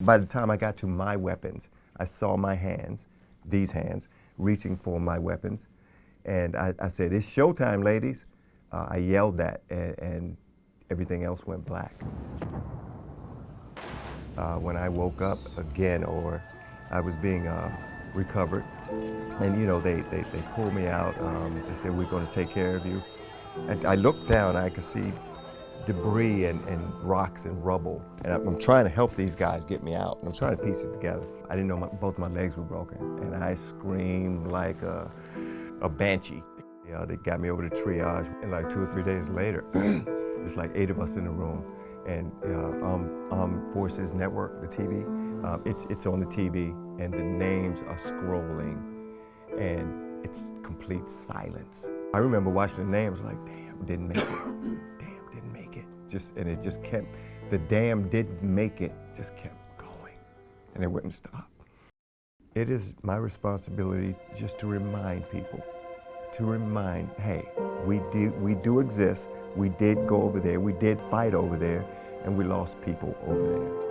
By the time I got to my weapons, I saw my hands, these hands, reaching for my weapons. And I, I said, it's showtime, ladies. Uh, I yelled that, and, and, everything else went black. Uh, when I woke up again, or I was being uh, recovered, and you know, they, they, they pulled me out. Um, they said, we're going to take care of you. And I looked down, I could see debris and, and rocks and rubble. And I'm trying to help these guys get me out. I'm trying to piece it together. I didn't know my, both my legs were broken. And I screamed like a, a banshee. They got me over to triage. And like two or three days later, it's like eight of us in the room. And uh, um, um, Forces Network, the TV, um, it's, it's on the TV and the names are scrolling and it's complete silence. I remember watching the names like, damn, didn't make it just and it just kept the damn didn't make it just kept going and it wouldn't stop. It is my responsibility just to remind people to remind hey we do we do exist. We did go over there. We did fight over there and we lost people over there